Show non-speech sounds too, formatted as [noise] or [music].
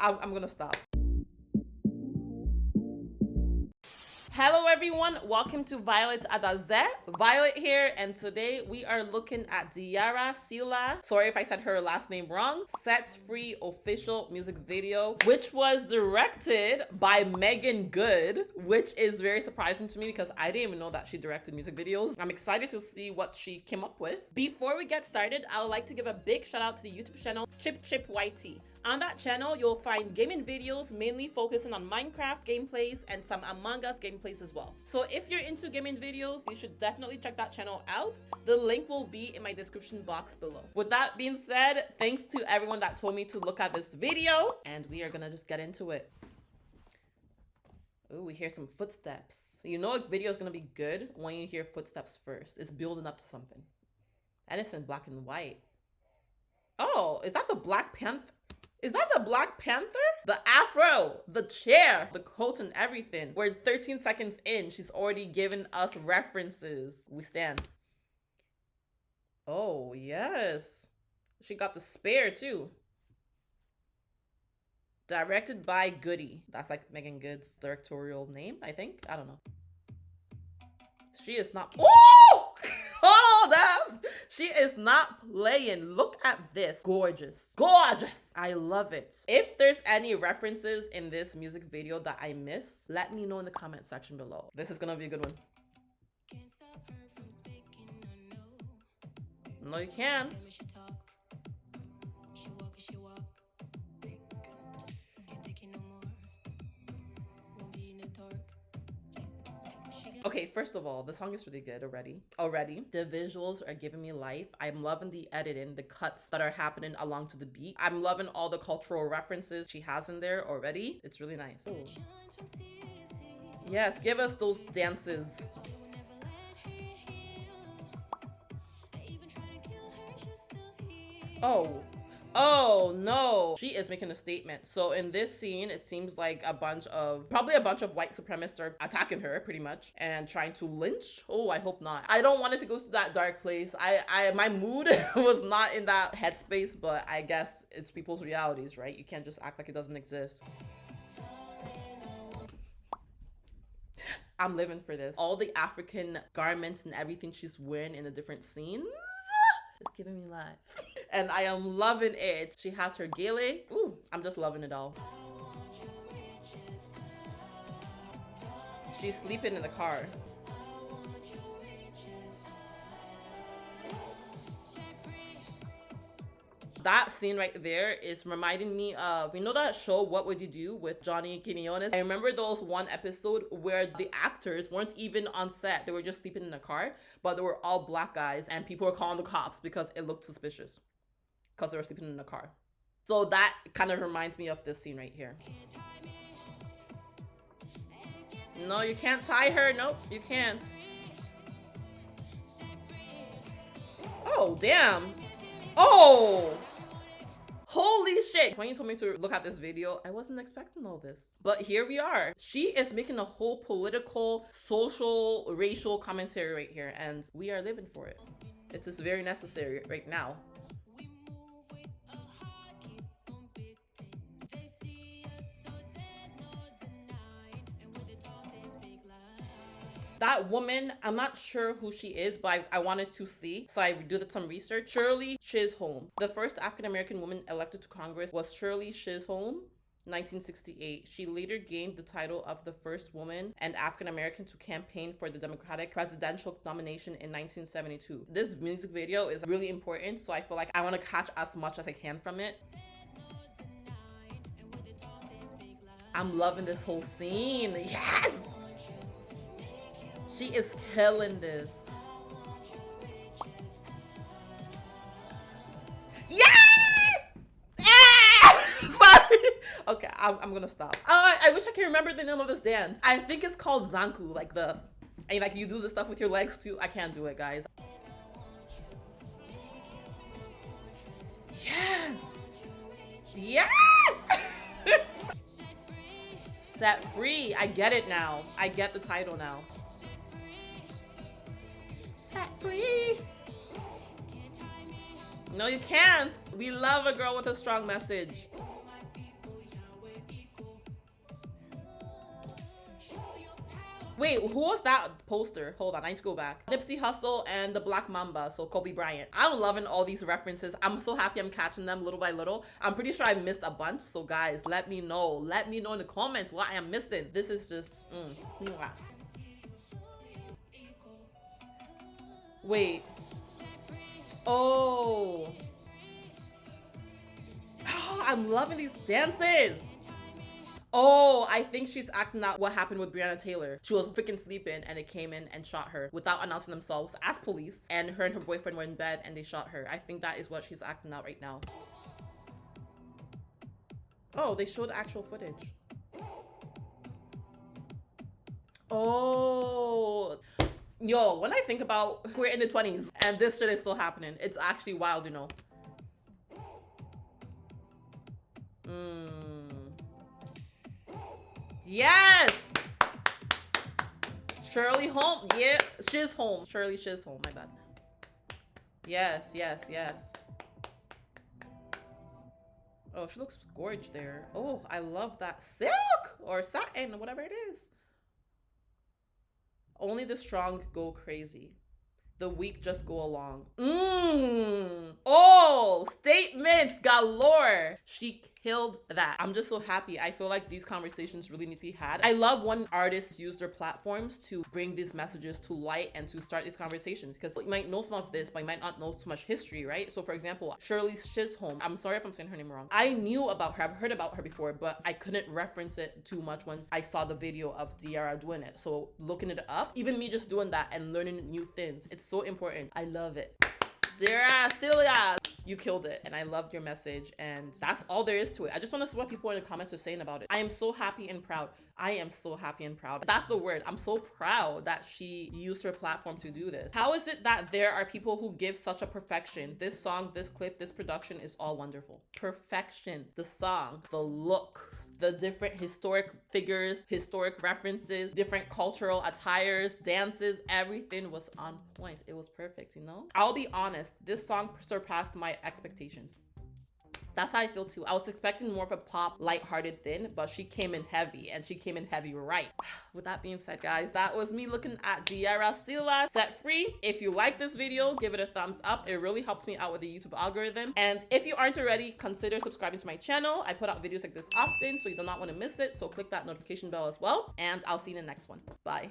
I'm, I'm gonna stop. Hello everyone, welcome to Violet Adaze. Violet here, and today we are looking at Diarra Sila. Sorry if I said her last name wrong. Set Free official music video, which was directed by Meagan Good, which is very surprising to me because I didn't even know that she directed music videos. I'm excited to see what she came up with. Before we get started, I would like to give a big shout out to the YouTube channel Chip Chip YT. On that channel, you'll find gaming videos mainly focusing on Minecraft gameplays and some Among Us gameplays as well. So if you're into gaming videos, you should definitely check that channel out. The link will be in my description box below. With that being said, thanks to everyone that told me to look at this video and we are gonna just get into it. Oh, we hear some footsteps. You know a video is gonna be good when you hear footsteps first. It's building up to something. And it's in black and white. Oh, is that the Black Panther? Is that the Black Panther? The afro, the chair, the coat and everything. We're 13 seconds in. She's already given us references. We stand. Oh, yes. She got the spare too. Directed by Goody. That's like Meagan Good's directorial name, I think. I don't know. She is not. Oh! Hold up! She is not playing. Look at this. Gorgeous. Gorgeous. I love it. If there's any references in this music video that I miss, let me know in the comment section below. This is gonna be a good one. No, you can't. Okay, first of all, the song is really good already. Already. The visuals are giving me life. I'm loving the editing, the cuts that are happening along to the beat. I'm loving all the cultural references she has in there already. It's really nice. Ooh. Yes, give us those dances. Oh, Oh no, she is making a statement. So in this scene, it seems like a bunch of, probably a bunch of white supremacists are attacking her pretty much and trying to lynch. Oh, I hope not. I don't want it to go to that dark place. I, I, my mood [laughs] was not in that headspace, but I guess it's people's realities, right? You can't just act like it doesn't exist. I'm living for this. All the African garments and everything she's wearing in the different scenes. It's giving me life. [laughs] and I am loving it. She has her gele. Ooh, I'm just loving it all. She's sleeping in the car. that scene right there is reminding me of you know that show what would you do with johnny quinones i remember those one episode where the actors weren't even on set they were just sleeping in a car but they were all black guys and people were calling the cops because it looked suspicious because they were sleeping in a car so that kind of reminds me of this scene right here no you can't tie her nope you can't oh damn oh Holy shit. When you told me to look at this video, I wasn't expecting all this. But here we are. She is making a whole political, social, racial commentary right here, and we are living for it. It's just very necessary right now. That woman, I'm not sure who she is, but I, I wanted to see. So I did some research. Shirley Chisholm. The first African-American woman elected to Congress was Shirley Chisholm. 1968. She later gained the title of the first woman and African American to campaign for the Democratic presidential nomination in 1972. This music video is really important, so I feel like I want to catch as much as I can from it. I'm loving this whole scene. Yes! She is killing this. Yes! Ah! [laughs] Sorry. Okay, I'm, I'm, gonna stop. Uh, I wish I can remember the name of this dance. I think it's called Zanku, like the, and like you do the stuff with your legs too. I can't do it, guys. Yes! Yes! [laughs] Set free. I get it now. I get the title now set free. No, you can't. We love a girl with a strong message. Wait, who was that poster? Hold on, I need to go back. Nipsey Hussle and the Black Mamba, so Kobe Bryant. I'm loving all these references. I'm so happy I'm catching them little by little. I'm pretty sure I missed a bunch, so guys, let me know. Let me know in the comments what I am missing. This is just... Mm. Wait. Oh. oh. [gasps] I'm loving these dances. Oh, I think she's acting out what happened with Breonna Taylor. She was freaking sleeping and they came in and shot her without announcing themselves as police. And her and her boyfriend were in bed and they shot her. I think that is what she's acting out right now. Oh, they showed actual footage. Oh. Yo, when I think about we're in the 20s and this shit is still happening, it's actually wild, you know. Hmm. Yes! Shirley home. Yeah, she's home. Shirley she's home. My bad. Yes, yes, yes. Oh, she looks gorgeous there. Oh, I love that silk or satin, or whatever it is. Only the strong go crazy. The weak just go along. Mmm. Oh, statements galore. She killed that. I'm just so happy. I feel like these conversations really need to be had. I love when artists use their platforms to bring these messages to light and to start these conversations because you might know some of this, but you might not know so much history, right? So for example, Shirley Chisholm, I'm sorry if I'm saying her name wrong. I knew about her, I've heard about her before, but I couldn't reference it too much when I saw the video of Diara doing it. So looking it up, even me just doing that and learning new things, it's so important. I love it. Dira Celia, you killed it. And I loved your message. And that's all there is to it. I just want to see what people in the comments are saying about it. I am so happy and proud. I am so happy and proud. That's the word. I'm so proud that she used her platform to do this. How is it that there are people who give such a perfection? This song, this clip, this production is all wonderful. Perfection. The song, the looks, the different historic figures, historic references, different cultural attires, dances, everything was on point. It was perfect, you know? I'll be honest, this song surpassed my expectations. That's how I feel too. I was expecting more of a pop, light-hearted thing, but she came in heavy and she came in heavy right. [sighs] With that being said, guys, that was me looking at Diara Sila set free. If you like this video, give it a thumbs up. It really helps me out with the YouTube algorithm. And if you aren't already, consider subscribing to my channel. I put out videos like this often, so you do not want to miss it. So click that notification bell as well. And I'll see you in the next one. Bye.